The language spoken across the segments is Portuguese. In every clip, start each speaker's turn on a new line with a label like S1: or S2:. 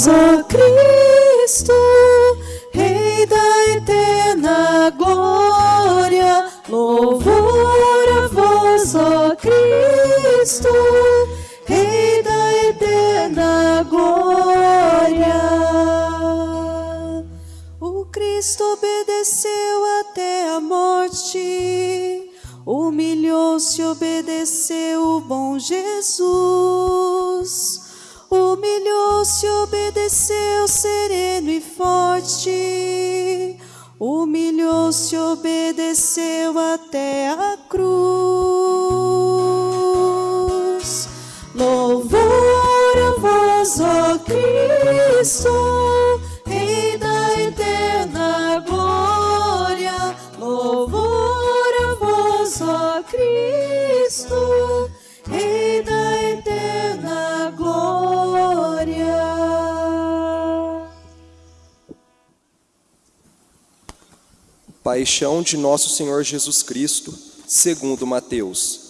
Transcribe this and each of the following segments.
S1: vós, ó Cristo, Rei da eterna glória. Louvor a vós, ó Cristo, Rei da eterna glória. O Cristo obedeceu até a morte. Humilhou-se, obedeceu o bom Jesus. Humilhou-se, obedeceu sereno e forte. Humilhou-se, obedeceu até a cruz. Louvor a vós, ó Cristo,
S2: Paixão de nosso Senhor Jesus Cristo, segundo Mateus.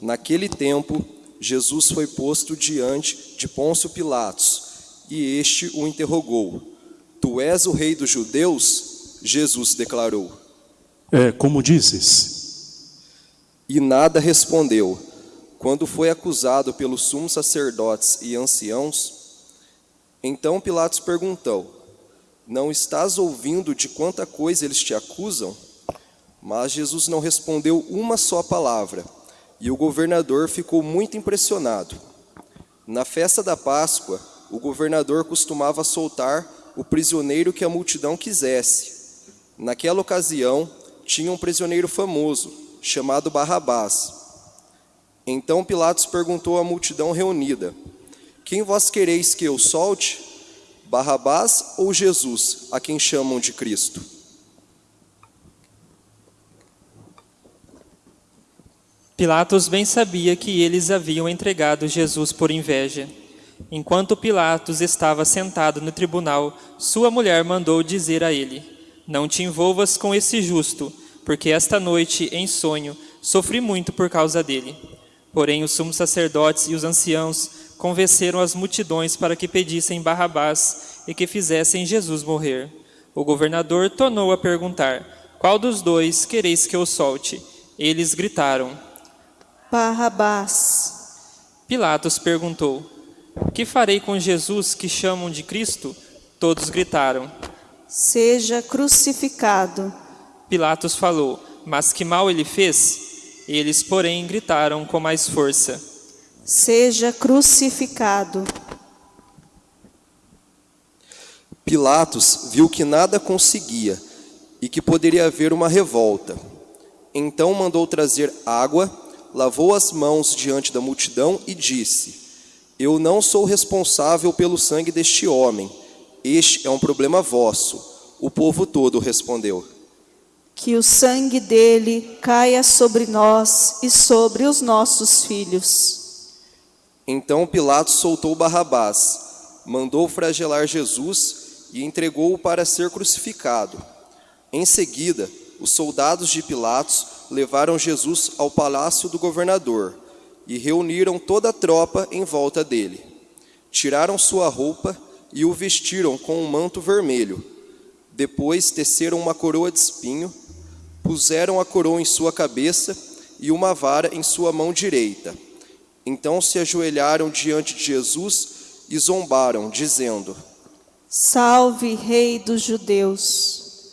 S2: Naquele tempo, Jesus foi posto diante de Pôncio Pilatos, e este o interrogou: Tu és o rei dos judeus? Jesus declarou.
S3: É como dizes.
S2: E nada respondeu. Quando foi acusado pelos sumos sacerdotes e anciãos, então Pilatos perguntou: Não estás ouvindo de quanta coisa eles te acusam? Mas Jesus não respondeu uma só palavra, e o governador ficou muito impressionado. Na festa da Páscoa, o governador costumava soltar o prisioneiro que a multidão quisesse. Naquela ocasião, tinha um prisioneiro famoso, chamado Barrabás. Então Pilatos perguntou à multidão reunida: Quem vós quereis que eu solte? Barrabás ou Jesus, a quem chamam de Cristo?
S4: Pilatos bem sabia que eles haviam entregado Jesus por inveja. Enquanto Pilatos estava sentado no tribunal, sua mulher mandou dizer a ele: Não te envolvas com esse justo, porque esta noite, em sonho, sofri muito por causa dele. Porém, os sumos sacerdotes e os anciãos convenceram as multidões para que pedissem Barrabás e que fizessem Jesus morrer. O governador tornou a perguntar: Qual dos dois quereis que eu solte? Eles gritaram.
S1: Barrabás.
S4: Pilatos perguntou: Que farei com Jesus que chamam de Cristo? Todos gritaram.
S1: Seja crucificado.
S4: Pilatos falou: Mas que mal ele fez? Eles, porém, gritaram com mais força.
S1: Seja crucificado.
S2: Pilatos viu que nada conseguia e que poderia haver uma revolta. Então mandou trazer água, lavou as mãos diante da multidão e disse: Eu não sou responsável pelo sangue deste homem. Este é um problema vosso. O povo todo respondeu.
S1: Que o sangue dele caia sobre nós e sobre os nossos filhos.
S2: Então Pilatos soltou Barrabás, mandou flagelar Jesus e entregou-o para ser crucificado. Em seguida, os soldados de Pilatos levaram Jesus ao palácio do governador e reuniram toda a tropa em volta dele. Tiraram sua roupa e o vestiram com um manto vermelho. Depois teceram uma coroa de espinho, puseram a coroa em sua cabeça e uma vara em sua mão direita. Então se ajoelharam diante de Jesus e zombaram, dizendo:
S1: Salve, Rei dos Judeus.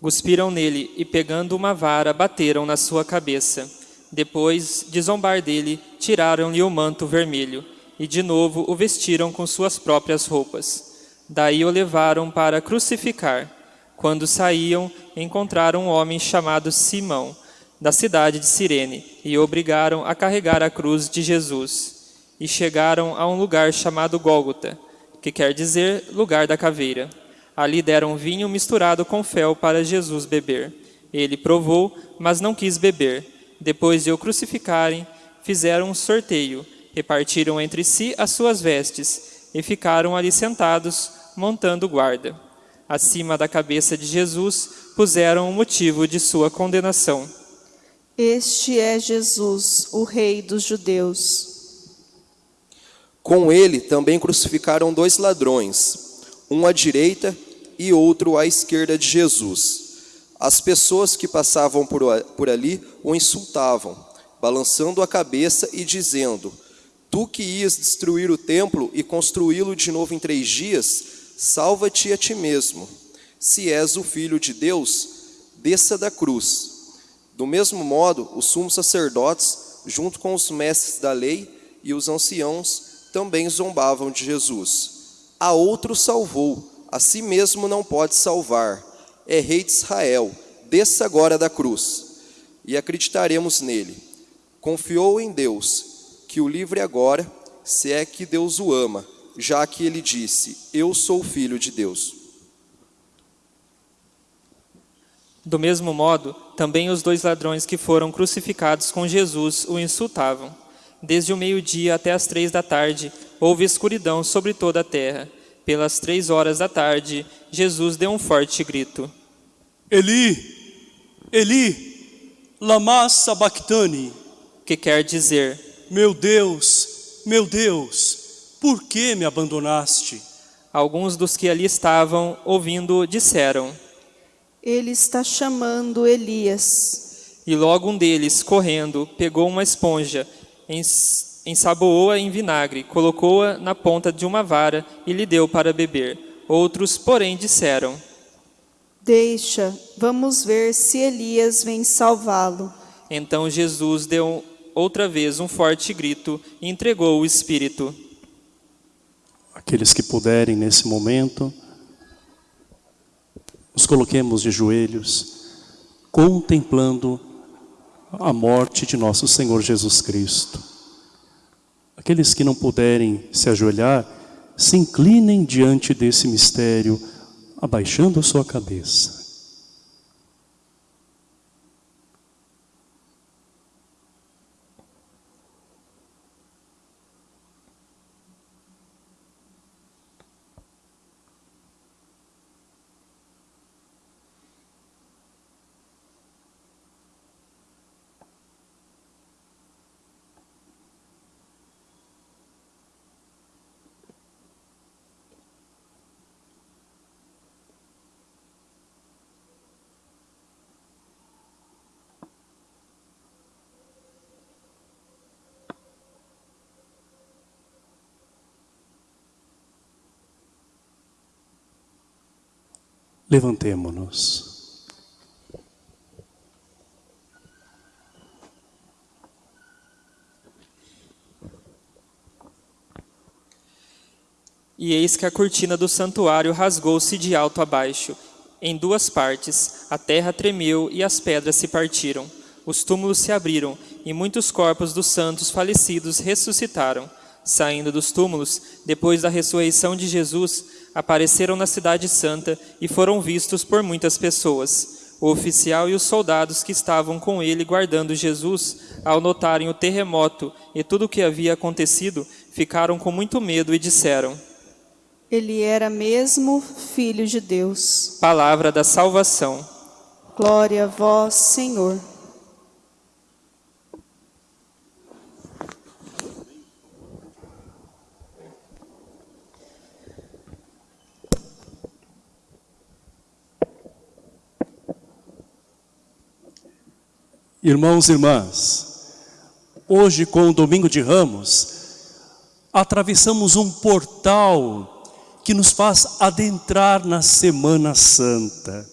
S4: Cuspiram nele e, pegando uma vara, bateram na sua cabeça. Depois de zombar dele, tiraram-lhe o manto vermelho e, de novo, o vestiram com suas próprias roupas. Daí o levaram para crucificar. Quando saíam, encontraram um homem chamado Simão, da cidade de Cirene, e obrigaram a carregar a cruz de Jesus. E chegaram a um lugar chamado Gólgota, que quer dizer lugar da caveira. Ali deram vinho misturado com fel para Jesus beber. Ele provou, mas não quis beber. Depois de o crucificarem, fizeram um sorteio, repartiram entre si as suas vestes e ficaram ali sentados, montando guarda. Acima da cabeça de Jesus puseram o motivo de sua condenação.
S1: Este é Jesus, o Rei dos Judeus.
S2: Com ele também crucificaram dois ladrões, um à direita e outro à esquerda de Jesus. As pessoas que passavam por ali o insultavam, balançando a cabeça e dizendo: Tu que ias destruir o templo e construí-lo de novo em três dias, salva-te a ti mesmo. Se és o filho de Deus, desça da cruz. Do mesmo modo, os sumos sacerdotes, junto com os mestres da lei e os anciãos, também zombavam de Jesus. A outro salvou, a si mesmo não pode salvar. É rei de Israel, desça agora da cruz, e acreditaremos nele. Confiou em Deus, que o livre agora, se é que Deus o ama, já que ele disse: Eu sou filho de Deus.
S4: Do mesmo modo, também os dois ladrões que foram crucificados com Jesus o insultavam. Desde o meio-dia até as três da tarde, houve escuridão sobre toda a terra. Pelas três horas da tarde, Jesus deu um forte grito.
S3: Eli, Eli, lama sabachthani.
S4: que quer dizer:
S3: Meu Deus, meu Deus, por que me abandonaste?
S4: Alguns dos que ali estavam ouvindo disseram,
S1: Ele está chamando Elias.
S4: e logo um deles, correndo, pegou uma esponja, ensaboou-a em vinagre, colocou-a na ponta de uma vara e lhe deu para beber. Outros, porém, disseram:
S1: Deixa, vamos ver se Elias vem salvá-lo.
S4: Então Jesus deu outra vez um forte grito e entregou o Espírito.
S3: Aqueles que puderem nesse momento, nos coloquemos de joelhos, contemplando a morte de nosso Senhor Jesus Cristo. Aqueles que não puderem se ajoelhar, se inclinem diante desse mistério, abaixando a sua cabeça. Levantemo-nos.
S4: E eis que a cortina do santuário rasgou-se de alto a baixo, em duas partes, a terra tremeu e as pedras se partiram. Os túmulos se abriram e muitos corpos dos santos falecidos ressuscitaram. Saindo dos túmulos, depois da ressurreição de Jesus, apareceram na cidade santa e foram vistos por muitas pessoas. O oficial e os soldados que estavam com ele guardando Jesus, ao notarem o terremoto e tudo o que havia acontecido, ficaram com muito medo e disseram:
S1: Ele era mesmo filho de Deus.
S4: Palavra da salvação.
S1: Glória a vós, Senhor.
S3: Irmãos e irmãs, hoje com o Domingo de Ramos, atravessamos um portal que nos faz adentrar na Semana Santa.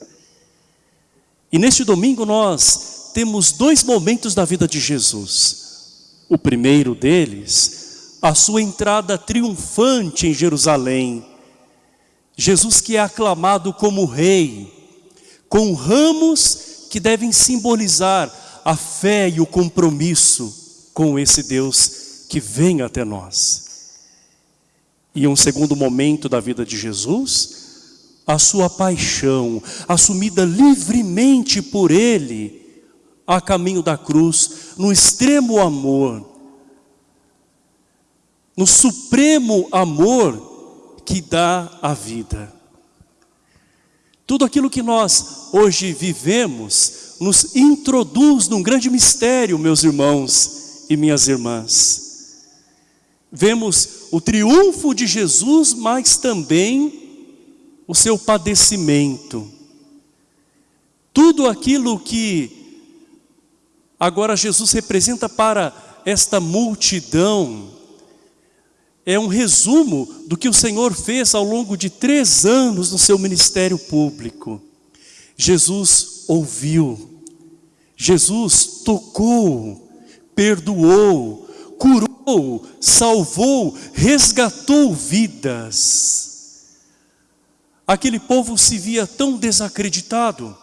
S3: E neste domingo nós temos dois momentos da vida de Jesus. O primeiro deles, a sua entrada triunfante em Jerusalém. Jesus que é aclamado como rei, com ramos que devem simbolizar a fé e o compromisso com esse Deus que vem até nós. E um segundo momento da vida de Jesus, a sua paixão, assumida livremente por Ele, a caminho da cruz, no extremo amor, no supremo amor que dá a vida. Tudo aquilo que nós hoje vivemos nos introduz num grande mistério, meus irmãos e minhas irmãs. Vemos o triunfo de Jesus, mas também o seu padecimento. Tudo aquilo que agora Jesus representa para esta multidão é um resumo do que o Senhor fez ao longo de três anos no seu ministério público. Jesus ouviu, Jesus tocou, perdoou, curou, salvou, resgatou vidas. Aquele povo se via tão desacreditado,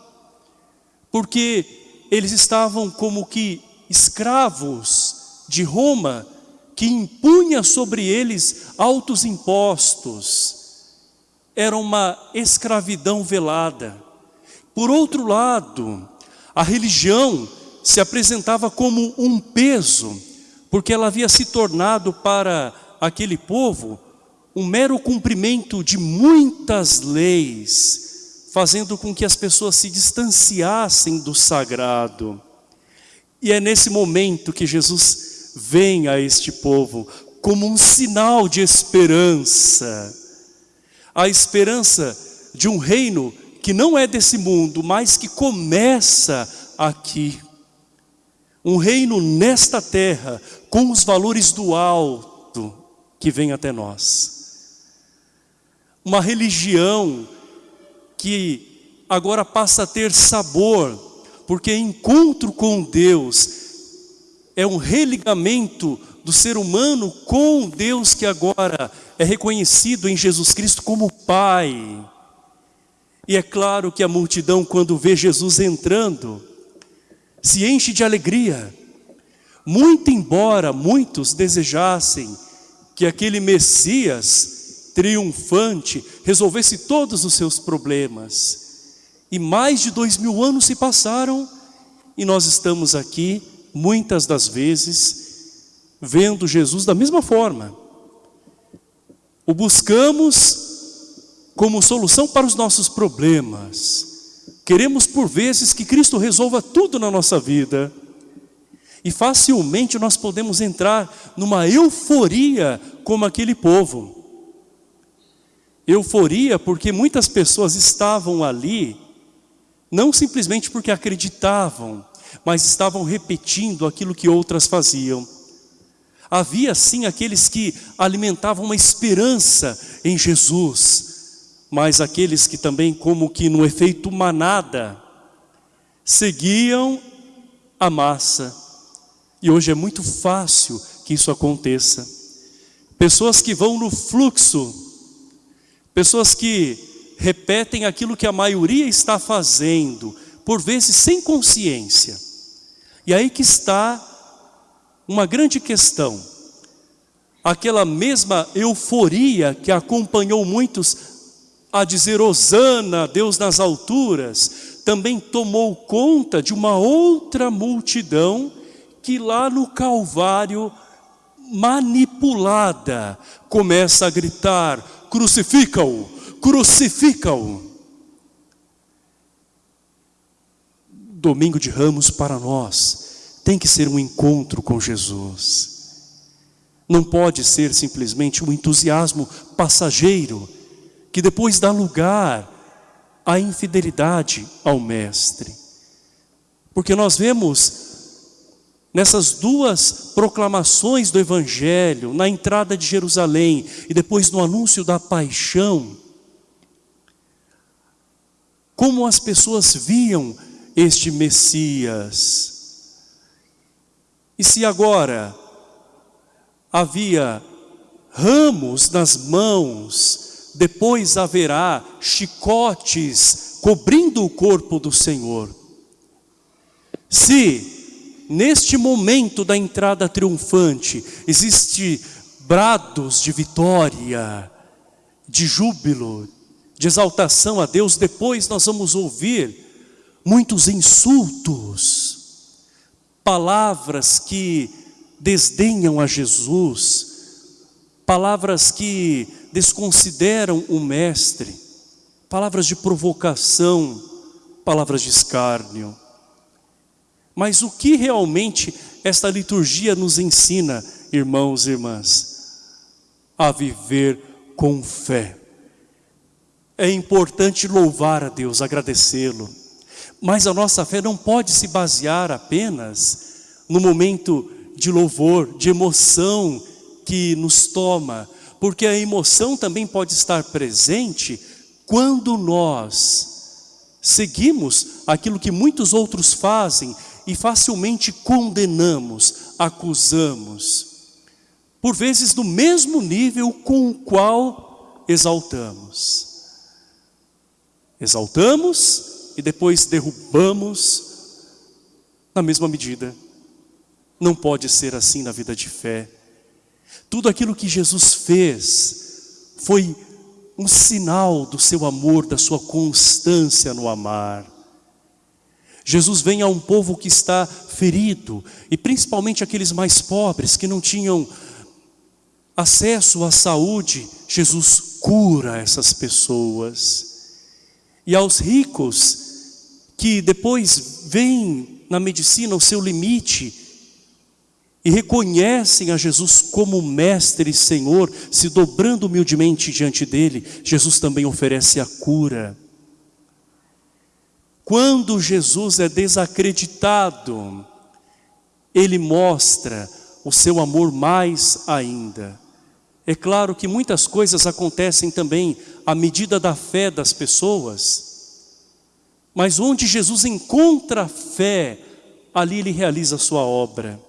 S3: porque eles estavam como que escravos de Roma, que impunha sobre eles altos impostos. Era uma escravidão velada. Por outro lado, a religião se apresentava como um peso, porque ela havia se tornado para aquele povo um mero cumprimento de muitas leis, fazendo com que as pessoas se distanciassem do sagrado. E é nesse momento que Jesus vem a este povo como um sinal de esperança. A esperança de um reino que não é desse mundo, mas que começa aqui. Um reino nesta terra, com os valores do alto que vem até nós. Uma religião que agora passa a ter sabor, porque encontro com Deus é um religamento do ser humano com Deus que agora é reconhecido em Jesus Cristo como Pai. E é claro que a multidão, quando vê Jesus entrando, se enche de alegria. Muito embora muitos desejassem que aquele Messias triunfante resolvesse todos os seus problemas. E mais de dois mil anos se passaram e nós estamos aqui, muitas das vezes, vendo Jesus da mesma forma. O buscamos como solução para os nossos problemas. Queremos por vezes que Cristo resolva tudo na nossa vida. E facilmente nós podemos entrar numa euforia como aquele povo. Euforia porque muitas pessoas estavam ali não simplesmente porque acreditavam, mas estavam repetindo aquilo que outras faziam. Havia sim aqueles que alimentavam uma esperança em Jesus, mas aqueles que também como que no efeito manada, seguiam a massa. E hoje é muito fácil que isso aconteça. Pessoas que vão no fluxo, pessoas que repetem aquilo que a maioria está fazendo, por vezes sem consciência. E aí que está uma grande questão. Aquela mesma euforia que acompanhou muitos a dizer Osana, Deus nas alturas, também tomou conta de uma outra multidão que lá no Calvário, manipulada, começa a gritar, crucifica-o, crucifica-o. Domingo de Ramos para nós tem que ser um encontro com Jesus. Não pode ser simplesmente um entusiasmo passageiro que depois dá lugar à infidelidade ao Mestre. Porque nós vemos nessas duas proclamações do Evangelho, na entrada de Jerusalém e depois no anúncio da paixão, como as pessoas viam este Messias. E se agora havia ramos nas mãos, depois haverá chicotes cobrindo o corpo do Senhor. Se neste momento da entrada triunfante existe brados de vitória, de júbilo, de exaltação a Deus, depois nós vamos ouvir muitos insultos, palavras que desdenham a Jesus, palavras que desconsideram o Mestre, palavras de provocação, palavras de escárnio. Mas o que realmente esta liturgia nos ensina, irmãos e irmãs? a viver com fé. É importante louvar a Deus, agradecê-lo. Mas a nossa fé não pode se basear apenas no momento de louvor, de emoção que nos toma, porque a emoção também pode estar presente quando nós seguimos aquilo que muitos outros fazem e facilmente condenamos, acusamos, por vezes no mesmo nível com o qual exaltamos. Exaltamos e depois derrubamos na mesma medida. Não pode ser assim na vida de fé. Tudo aquilo que Jesus fez foi um sinal do seu amor, da sua constância no amar. Jesus vem a um povo que está ferido, e principalmente aqueles mais pobres que não tinham acesso à saúde, Jesus cura essas pessoas. E aos ricos que depois veem na medicina o seu limite e reconhecem a Jesus como mestre e Senhor, se dobrando humildemente diante dele, Jesus também oferece a cura. Quando Jesus é desacreditado, ele mostra o seu amor mais ainda. É claro que muitas coisas acontecem também à medida da fé das pessoas, mas onde Jesus encontra fé, ali ele realiza a sua obra.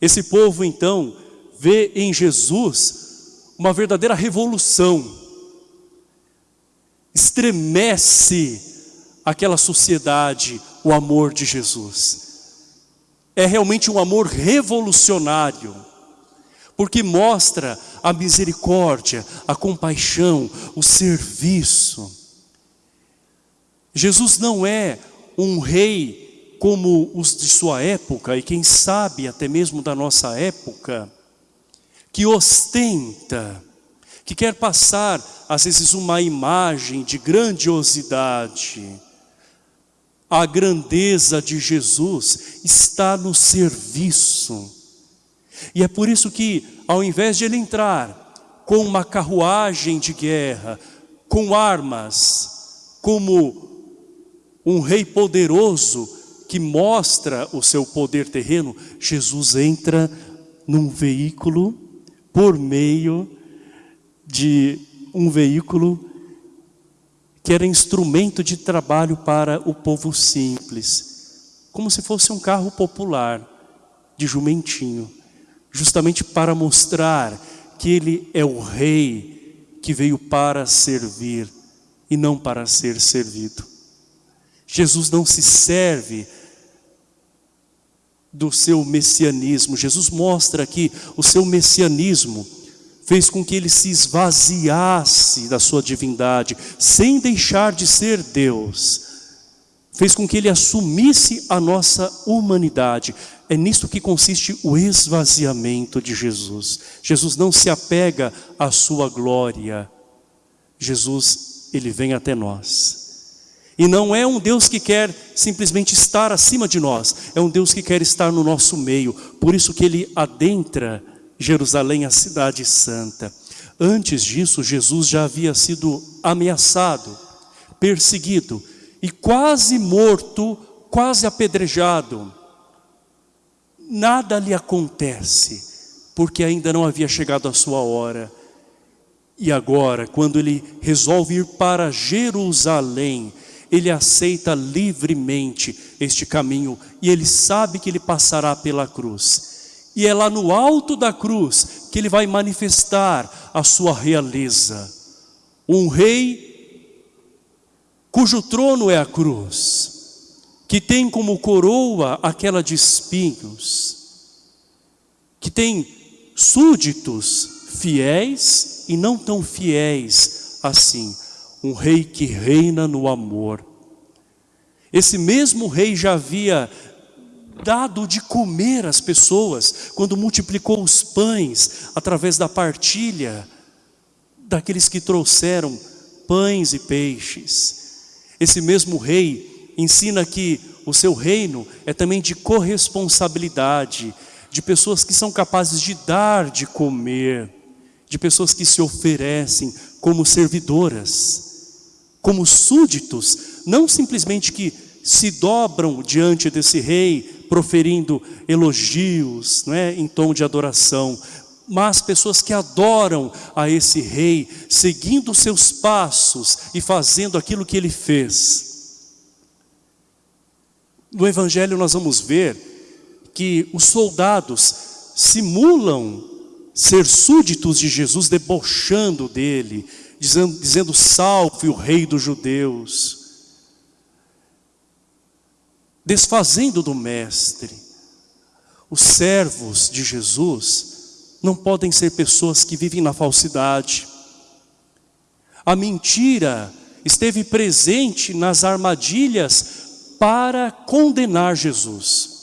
S3: Esse povo então vê em Jesus uma verdadeira revolução, estremece aquela sociedade o amor de Jesus. É realmente um amor revolucionário, porque mostra a misericórdia, a compaixão, o serviço. Jesus não é um rei como os de sua época, e quem sabe até mesmo da nossa época, que ostenta, que quer passar, às vezes, uma imagem de grandiosidade. A grandeza de Jesus está no serviço. E é por isso que, ao invés de ele entrar com uma carruagem de guerra, com armas, como um rei poderoso, que mostra o seu poder terreno, Jesus entra num veículo por meio de um veículo que era instrumento de trabalho para o povo simples, como se fosse um carro popular de jumentinho, justamente para mostrar que ele é o rei que veio para servir e não para ser servido. Jesus não se serve do seu messianismo. Jesus mostra aqui o seu messianismo fez com que ele se esvaziasse da sua divindade, sem deixar de ser Deus. Fez com que ele assumisse a nossa humanidade. É nisto que consiste o esvaziamento de Jesus. Jesus não se apega à sua glória. Jesus, ele vem até nós. E não é um Deus que quer simplesmente estar acima de nós, é um Deus que quer estar no nosso meio. Por isso que ele adentra Jerusalém, a cidade santa. Antes disso, Jesus já havia sido ameaçado, perseguido e quase morto, quase apedrejado. Nada lhe acontece, porque ainda não havia chegado a sua hora. E agora, quando ele resolve ir para Jerusalém, ele aceita livremente este caminho e ele sabe que ele passará pela cruz. E é lá no alto da cruz que ele vai manifestar a sua realeza. Um rei cujo trono é a cruz, que tem como coroa aquela de espinhos, que tem súditos fiéis e não tão fiéis assim um rei que reina no amor. Esse mesmo rei já havia dado de comer às pessoas, quando multiplicou os pães através da partilha daqueles que trouxeram pães e peixes. Esse mesmo rei ensina que o seu reino é também de corresponsabilidade, de pessoas que são capazes de dar de comer, de pessoas que se oferecem como servidoras, como súditos, não simplesmente que se dobram diante desse rei, proferindo elogios não é, em tom de adoração, mas pessoas que adoram a esse rei, seguindo seus passos e fazendo aquilo que ele fez. No Evangelho nós vamos ver que os soldados simulam ser súditos de Jesus, debochando dele, dizendo, dizendo salve o rei dos judeus, desfazendo do mestre. Os servos de Jesus não podem ser pessoas que vivem na falsidade. A mentira esteve presente nas armadilhas para condenar Jesus.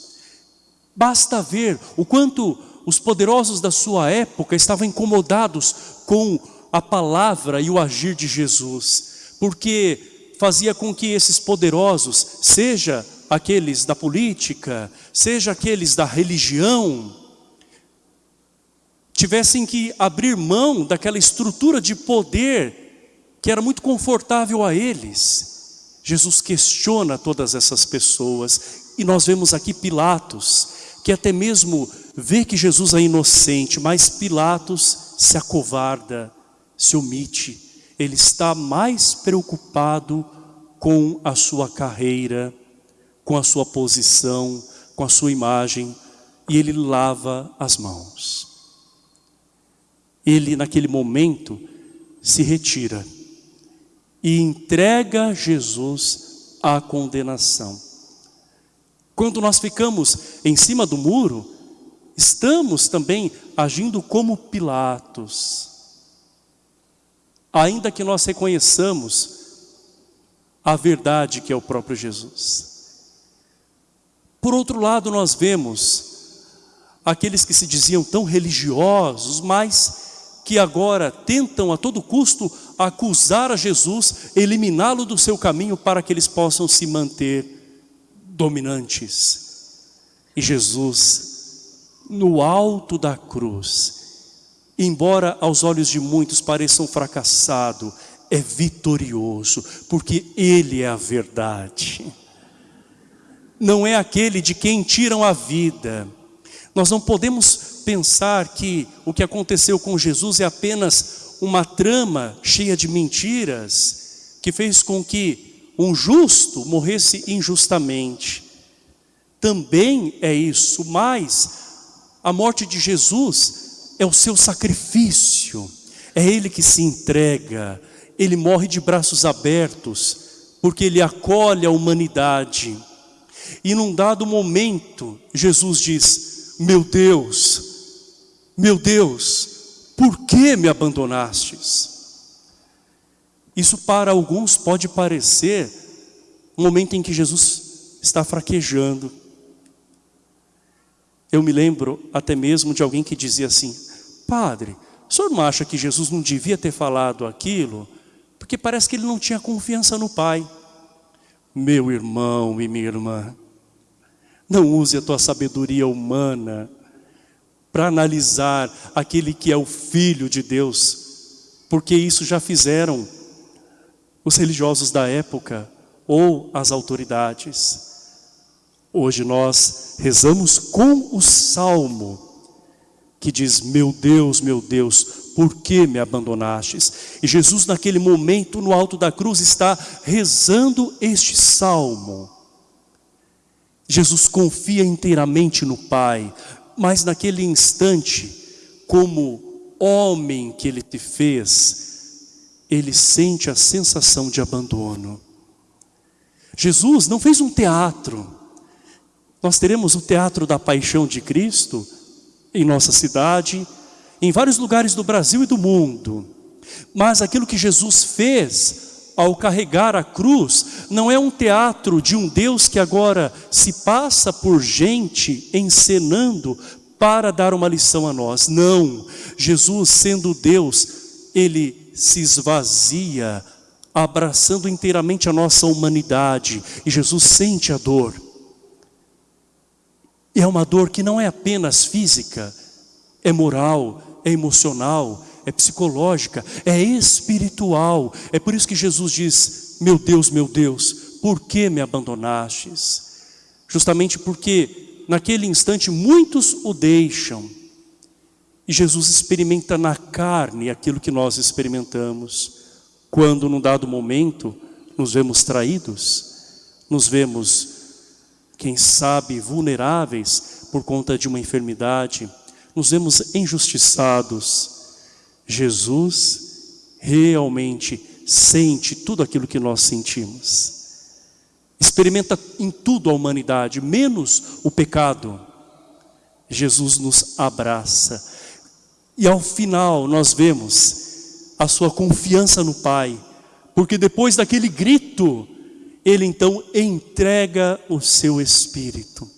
S3: Basta ver o quanto os poderosos da sua época estavam incomodados com a palavra e o agir de Jesus, porque fazia com que esses poderosos, seja aqueles da política, seja aqueles da religião, tivessem que abrir mão daquela estrutura de poder que era muito confortável a eles. Jesus questiona todas essas pessoas e nós vemos aqui Pilatos, que até mesmo vê que Jesus é inocente, mas Pilatos se acovarda, se omite. Ele está mais preocupado com a sua carreira, com a sua posição, com a sua imagem, e ele lava as mãos ele naquele momento se retira e entrega Jesus à condenação. Quando nós ficamos em cima do muro, estamos também agindo como Pilatos. Ainda que nós reconheçamos a verdade que é o próprio Jesus. Por outro lado, nós vemos aqueles que se diziam tão religiosos, mas que agora tentam a todo custo acusar a Jesus, eliminá-lo do seu caminho para que eles possam se manter dominantes. E Jesus, no alto da cruz, embora aos olhos de muitos pareça um fracassado, é vitorioso, porque Ele é a verdade. Não é aquele de quem tiram a vida. Nós não podemos pensar que o que aconteceu com Jesus é apenas uma trama cheia de mentiras que fez com que um justo morresse injustamente. Também é isso, mas a morte de Jesus é o seu sacrifício, é Ele que se entrega, Ele morre de braços abertos, porque Ele acolhe a humanidade. E num dado momento, Jesus diz, meu Deus, meu Deus, por que me abandonastes? Isso para alguns pode parecer um momento em que Jesus está fraquejando. Eu me lembro até mesmo de alguém que dizia assim, Padre, o senhor não acha que Jesus não devia ter falado aquilo? Porque parece que ele não tinha confiança no Pai. Meu irmão e minha irmã, não use a tua sabedoria humana para analisar aquele que é o Filho de Deus, porque isso já fizeram os religiosos da época ou as autoridades. Hoje nós rezamos com o Salmo, que diz, meu Deus, meu Deus, por que me abandonastes? E Jesus naquele momento no alto da cruz está rezando este Salmo. Jesus confia inteiramente no Pai, mas naquele instante, como homem que ele te fez, ele sente a sensação de abandono. Jesus não fez um teatro. Nós teremos o teatro da paixão de Cristo em nossa cidade, em vários lugares do Brasil e do mundo. Mas aquilo que Jesus fez ao carregar a cruz, não é um teatro de um Deus que agora se passa por gente encenando para dar uma lição a nós. Não, Jesus sendo Deus, Ele se esvazia, abraçando inteiramente a nossa humanidade. E Jesus sente a dor. E é uma dor que não é apenas física, é moral, é emocional, é psicológica, é espiritual. É por isso que Jesus diz: Meu Deus, meu Deus, por que me abandonastes? Justamente porque naquele instante muitos o deixam. E Jesus experimenta na carne aquilo que nós experimentamos. Quando, num dado momento, nos vemos traídos, nos vemos, quem sabe, vulneráveis por conta de uma enfermidade, nos vemos injustiçados. Jesus realmente sente tudo aquilo que nós sentimos. Experimenta em tudo a humanidade, menos o pecado. Jesus nos abraça. E ao final nós vemos a sua confiança no Pai, porque depois daquele grito, ele então entrega o seu Espírito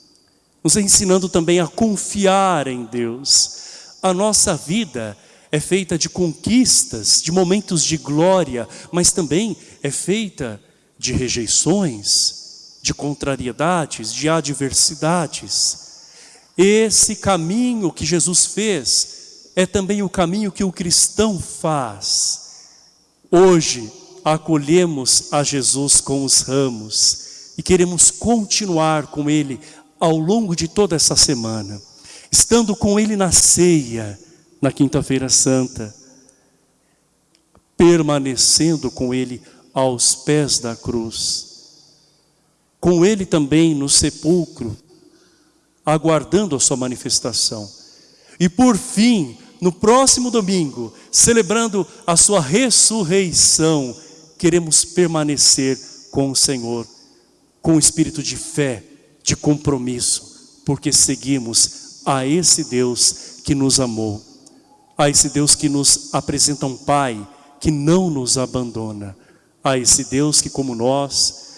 S3: nos ensinando também a confiar em Deus. A nossa vida é feita de conquistas, de momentos de glória, mas também é feita de rejeições, de contrariedades, de adversidades. Esse caminho que Jesus fez é também o caminho que o cristão faz. Hoje acolhemos a Jesus com os ramos e queremos continuar com Ele ao longo de toda essa semana, estando com Ele na ceia, na Quinta-feira Santa, permanecendo com Ele aos pés da cruz, com Ele também no sepulcro, aguardando a sua manifestação. E por fim, no próximo domingo, celebrando a sua ressurreição, queremos permanecer com o Senhor, com o espírito de fé, de compromisso, porque seguimos a esse Deus que nos amou, a esse Deus que nos apresenta um Pai que não nos abandona, a esse Deus que, como nós,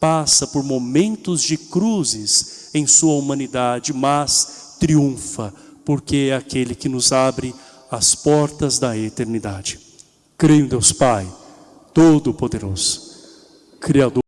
S3: passa por momentos de cruzes em sua humanidade, mas triunfa, porque é aquele que nos abre as portas da eternidade. Creio em Deus Pai, Todo-Poderoso, Criador.